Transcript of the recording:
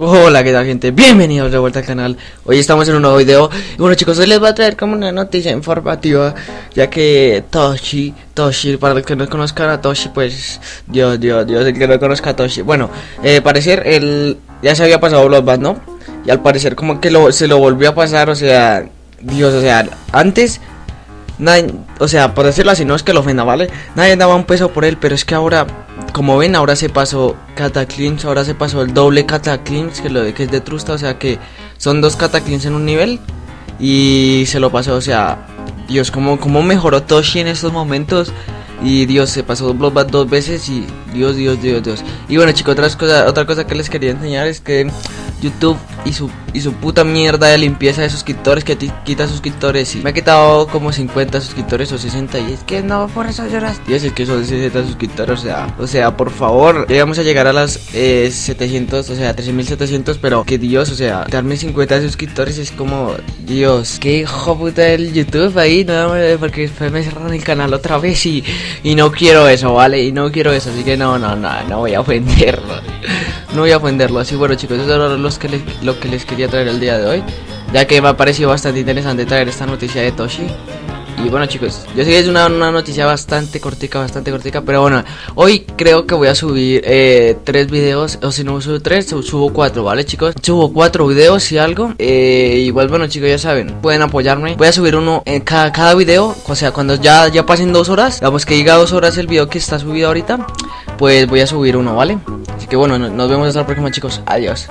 Hola, ¿qué tal gente? Bienvenidos de vuelta al canal Hoy estamos en un nuevo video Y bueno chicos, hoy les voy a traer como una noticia informativa Ya que Toshi, Toshi, para los que no conozcan a Toshi Pues, Dios, Dios, Dios, el que no conozca a Toshi Bueno, eh, parecer, él ya se había pasado Bloodbath, ¿no? Y al parecer como que se lo volvió a pasar, o sea Dios, o sea, antes Nadie, o sea, por decirlo así, no es que lo ofenda, ¿vale? Nadie daba un peso por él, pero es que ahora como ven, ahora se pasó Cataclysm, ahora se pasó el doble Cataclysm, que, lo, que es de Trusta, o sea que son dos Cataclysms en un nivel. Y se lo pasó, o sea, Dios, como, como mejoró Toshi en estos momentos. Y Dios, se pasó Bloodbath dos veces y Dios, Dios, Dios, Dios. Y bueno chicos, otra cosa, otra cosa que les quería enseñar es que YouTube y su, y su puta mierda de limpieza de suscriptores que te quita suscriptores y me ha quitado como 50 suscriptores o 60 y es que no, por eso lloras. Y es que son 60 suscriptores, o sea, o sea, por favor, llegamos a llegar a las 700, eh, o sea, 13700, pero que Dios, o sea, darme 50 suscriptores es como, Dios, qué hijo puta del YouTube ahí, no, porque después me cerran el canal otra vez y, y no quiero eso, ¿vale? Y no quiero eso, así que no, no, no, no voy a ofenderlo. No voy a ofenderlo, así bueno chicos, eso era lo que les quería traer el día de hoy Ya que me ha parecido bastante interesante traer esta noticia de Toshi y bueno chicos, yo sé que es una, noticia bastante cortica, bastante cortica Pero bueno, hoy creo que voy a subir eh, tres videos O si no subo tres, subo cuatro, ¿vale chicos? Subo cuatro videos y algo eh, Igual bueno chicos, ya saben, pueden apoyarme Voy a subir uno en cada, cada video O sea, cuando ya, ya pasen dos horas Digamos que diga dos horas el video que está subido ahorita Pues voy a subir uno, ¿vale? Así que bueno, nos vemos hasta la próxima chicos, adiós